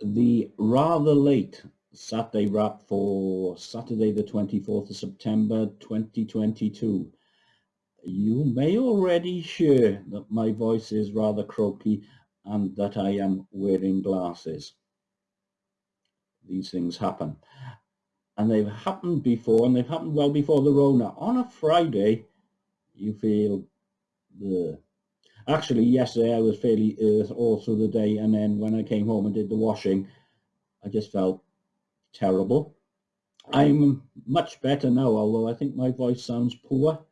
the rather late Saturday wrap for Saturday the 24th of September 2022. You may already hear that my voice is rather croaky and that I am wearing glasses. These things happen. And they've happened before and they've happened well before the Rona. On a Friday, you feel the actually yesterday I was fairly earth all through the day and then when I came home and did the washing I just felt terrible. I'm much better now although I think my voice sounds poor.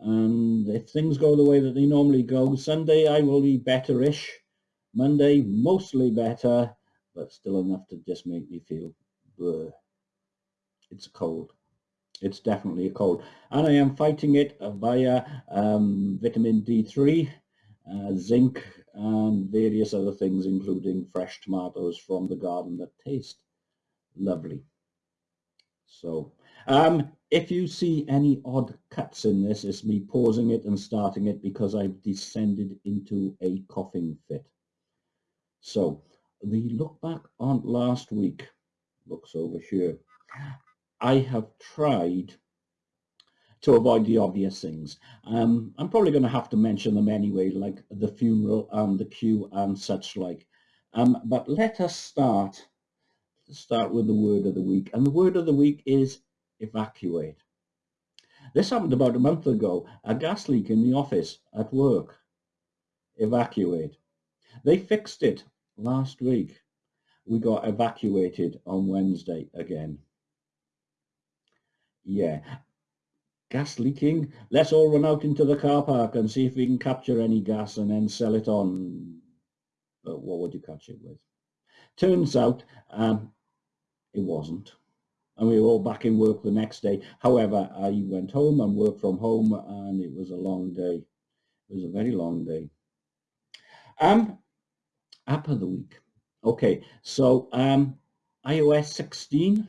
And if things go the way that they normally go Sunday I will be betterish. Monday mostly better but still enough to just make me feel bleh. it's cold. It's definitely a cold. And I am fighting it via um, vitamin D3 uh, zinc and various other things including fresh tomatoes from the garden that taste lovely. So um, if you see any odd cuts in this it's me pausing it and starting it because I've descended into a coughing fit. So the look back on last week looks over here. I have tried to avoid the obvious things. Um, I'm probably going to have to mention them anyway, like the funeral and the queue and such like. Um, but let us start, start with the word of the week. And the word of the week is evacuate. This happened about a month ago, a gas leak in the office at work. Evacuate. They fixed it last week. We got evacuated on Wednesday again. Yeah, gas leaking. Let's all run out into the car park and see if we can capture any gas and then sell it on. But what would you catch it with? Turns out um, it wasn't. And we were all back in work the next day. However, I went home and worked from home and it was a long day. It was a very long day. Um, app of the week. Okay, so um, iOS 16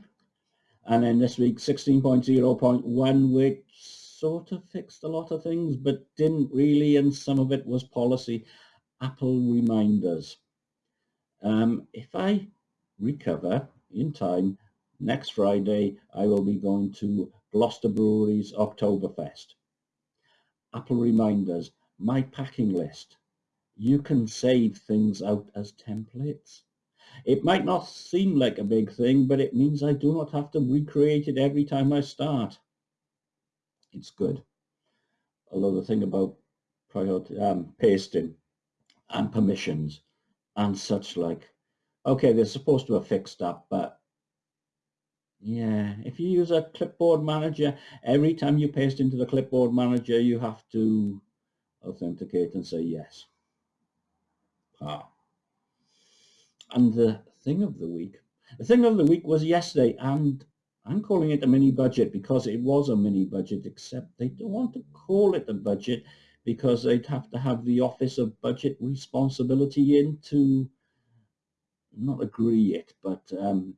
and then this week 16.0.1 which sort of fixed a lot of things but didn't really and some of it was policy. Apple reminders. Um, if i recover in time next friday i will be going to gloucester brewery's oktoberfest. Apple reminders my packing list. You can save things out as templates it might not seem like a big thing, but it means I do not have to recreate it every time I start. It's good. Although the thing about priority, um, pasting and permissions and such like, okay, they're supposed to have fixed that, but yeah, if you use a clipboard manager, every time you paste into the clipboard manager, you have to authenticate and say yes. Ah and the thing of the week. The thing of the week was yesterday, and I'm calling it a mini budget because it was a mini budget, except they don't want to call it a budget because they'd have to have the Office of Budget Responsibility in to not agree it, but um,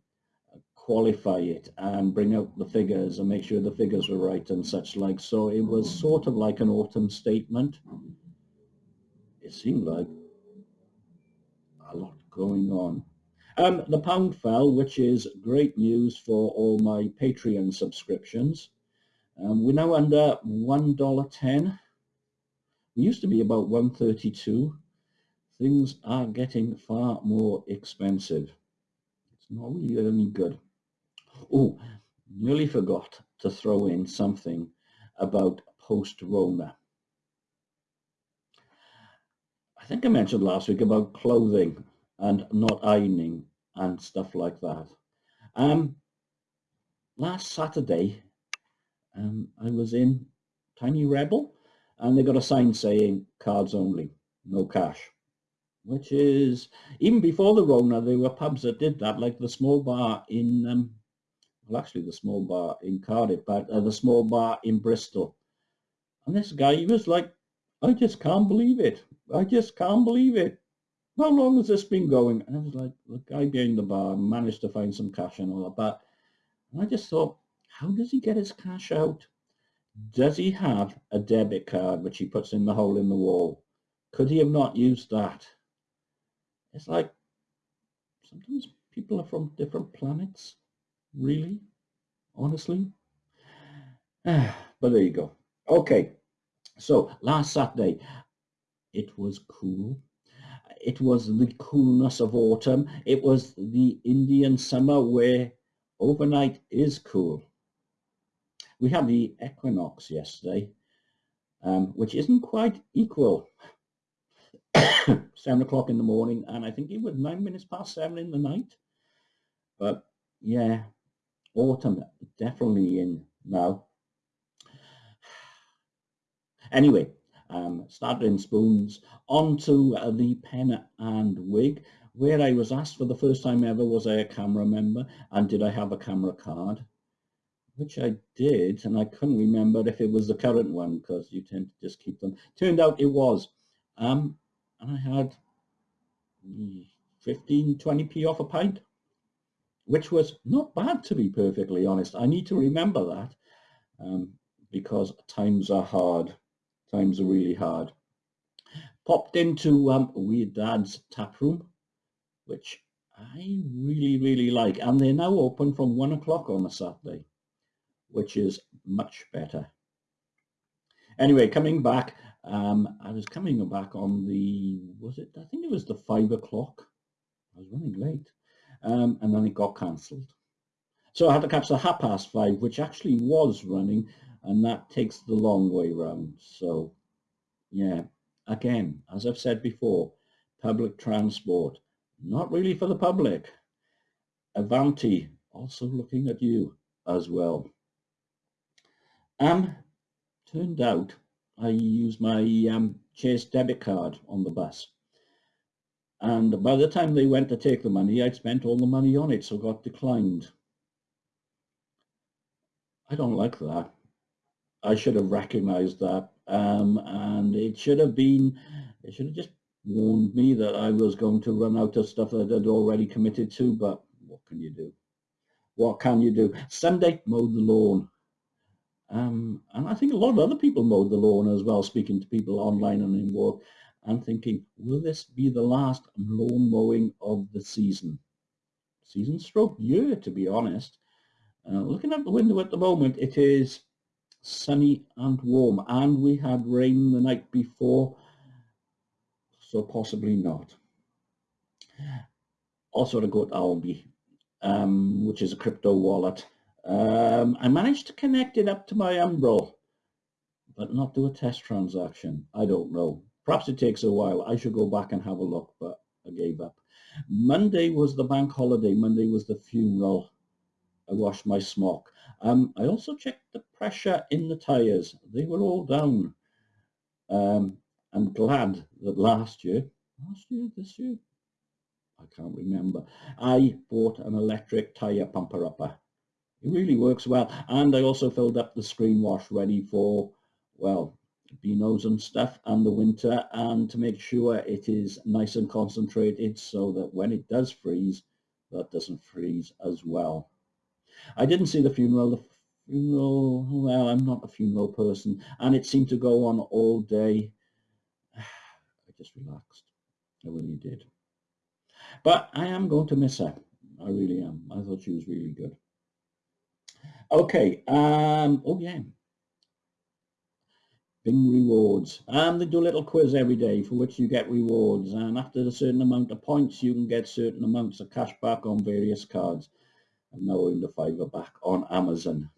qualify it and bring out the figures and make sure the figures were right and such like. So it was sort of like an autumn statement. It seemed like a lot going on. Um, the pound fell, which is great news for all my Patreon subscriptions. Um, we're now under $1.10. We used to be about 132. Things are getting far more expensive. It's not really any good. Oh, nearly forgot to throw in something about post-Rona. I think I mentioned last week about clothing and not ironing and stuff like that. Um, last Saturday, um, I was in Tiny Rebel and they got a sign saying cards only, no cash, which is, even before the Rona, there were pubs that did that, like the small bar in, um, well, actually the small bar in Cardiff, but uh, the small bar in Bristol. And this guy, he was like, I just can't believe it. I just can't believe it how long has this been going? And I was like, the guy behind the bar managed to find some cash and all that. But and I just thought, how does he get his cash out? Does he have a debit card which he puts in the hole in the wall? Could he have not used that? It's like, sometimes people are from different planets, really, honestly. but there you go. Okay, so last Saturday, it was cool. It was the coolness of autumn. It was the Indian summer where overnight is cool. We had the equinox yesterday, um, which isn't quite equal. seven o'clock in the morning, and I think it was nine minutes past seven in the night. But yeah, autumn definitely in now. Anyway, um, spoons, onto uh, the pen and wig, where I was asked for the first time ever, was I a CAMRA member and did I have a CAMRA card? Which I did, and I couldn't remember if it was the current one because you tend to just keep them. Turned out it was. Um, and I had 15, 20p off a pint, which was not bad to be perfectly honest. I need to remember that um, because times are hard. Times are really hard. Popped into um, Weird Dad's tap room, which I really, really like. And they're now open from one o'clock on a Saturday, which is much better. Anyway, coming back, um, I was coming back on the, was it, I think it was the five o'clock. I was running late. Um, and then it got cancelled. So I had to catch the half past five, which actually was running, and that takes the long way round. So, yeah, again, as I've said before, public transport, not really for the public. Avanti, also looking at you as well. Um, turned out I used my um, Chase debit card on the bus. And by the time they went to take the money, I'd spent all the money on it, so got declined. I don't like that. I should have recognized that. Um, and it should have been, it should have just warned me that I was going to run out of stuff that I'd already committed to, but what can you do? What can you do? Sunday, mowed the lawn. Um, and I think a lot of other people mowed the lawn as well, speaking to people online and in work, and thinking, will this be the last lawn mowing of the season? Season stroke year, to be honest. Uh, looking out the window at the moment, it is sunny and warm, and we had rain the night before, so possibly not. Also to go to Alby, um, which is a crypto wallet. Um, I managed to connect it up to my Umbrel, but not do a test transaction. I don't know. Perhaps it takes a while. I should go back and have a look, but I gave up. Monday was the bank holiday. Monday was the funeral. I washed my smock. Um, I also checked the pressure in the tyres. They were all down. Um, I'm glad that last year, last year, this year, I can't remember, I bought an electric tyre pumper upper. It really works well. And I also filled up the screen wash ready for, well, Beanos and stuff and the winter and to make sure it is nice and concentrated so that when it does freeze, that doesn't freeze as well. I didn't see the funeral. The funeral, well, I'm not a funeral person and it seemed to go on all day. I just relaxed. I really did. But I am going to miss her. I really am. I thought she was really good. Okay. Um, oh, yeah. Bing rewards. Um, they do a little quiz every day for which you get rewards. And after a certain amount of points, you can get certain amounts of cash back on various cards. I'm now in the fiver back on Amazon.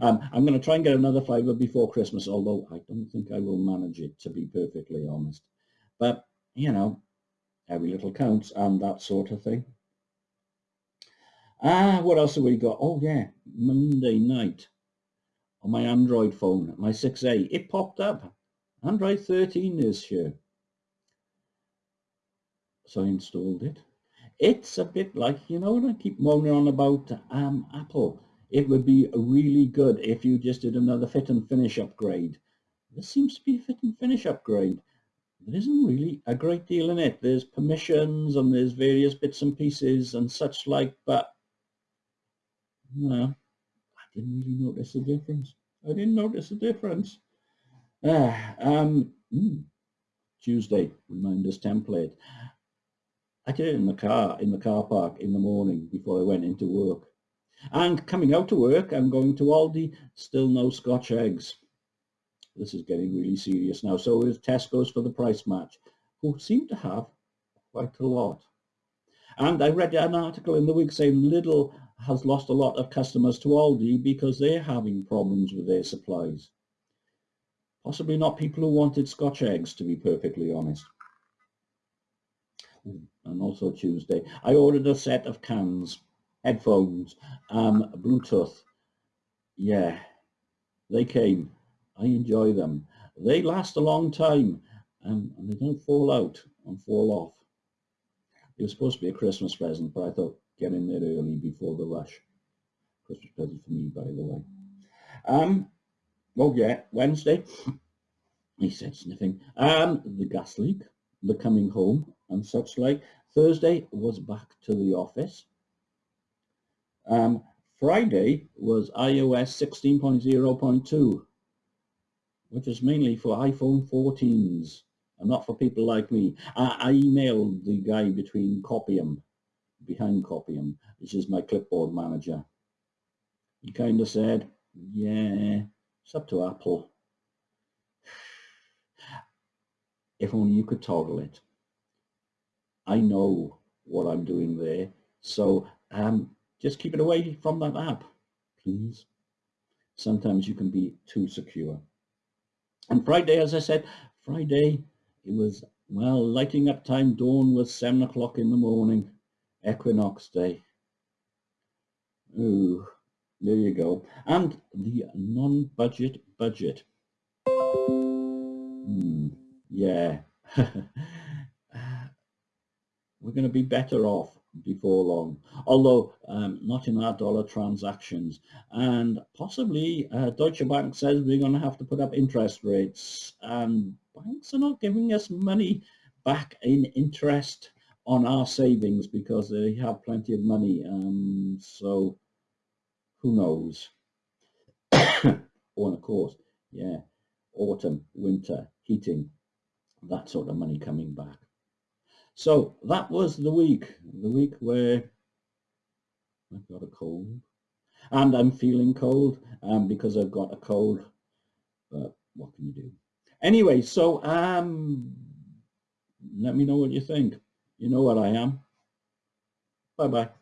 Um, I'm going to try and get another fiver before Christmas, although I don't think I will manage it, to be perfectly honest. But, you know, every little counts and that sort of thing. Ah, what else have we got? Oh yeah, Monday night on my Android phone, my 6A, it popped up. Android 13 is here. So I installed it. It's a bit like, you know what I keep moaning on about um, Apple. It would be really good if you just did another fit and finish upgrade. This seems to be a fit and finish upgrade. There isn't really a great deal in it. There's permissions and there's various bits and pieces and such like, but no, I didn't really notice the difference. I didn't notice the difference. Ah, um, mm, Tuesday, reminders template. I did it in the car, in the car park in the morning before I went into work. And coming out to work, I'm going to Aldi, still no Scotch eggs. This is getting really serious now. So is Tesco's for the price match, who seem to have quite a lot. And I read an article in the week saying Lidl has lost a lot of customers to Aldi because they're having problems with their supplies. Possibly not people who wanted Scotch eggs, to be perfectly honest. And also Tuesday, I ordered a set of cans, headphones, um, Bluetooth. Yeah, they came. I enjoy them. They last a long time um, and they don't fall out and fall off. It was supposed to be a Christmas present, but I thought get in there early before the rush. Christmas present for me, by the way. Um, oh yeah, Wednesday, he said sniffing. Um, the gas leak, the coming home and such like. Thursday was back to the office. Um, Friday was iOS 16.0.2, which is mainly for iPhone 14s and not for people like me. I, I emailed the guy between Copy 'Em, behind Copy 'Em, which is my clipboard manager. He kind of said, yeah, it's up to Apple. If only you could toggle it. I know what I'm doing there. So um, just keep it away from that app, please. Sometimes you can be too secure. And Friday, as I said, Friday it was, well, lighting up time, dawn was seven o'clock in the morning, equinox day. Ooh, there you go. And the non-budget budget. Hmm, yeah. We're going to be better off before long, although um, not in our dollar transactions. And possibly uh, Deutsche Bank says we're going to have to put up interest rates and banks are not giving us money back in interest on our savings because they have plenty of money. Um, so who knows? oh, and of course, yeah, autumn, winter, heating, that sort of money coming back. So that was the week, the week where I've got a cold and I'm feeling cold um, because I've got a cold, but what can you do? Anyway, so um, let me know what you think. You know what I am. Bye-bye.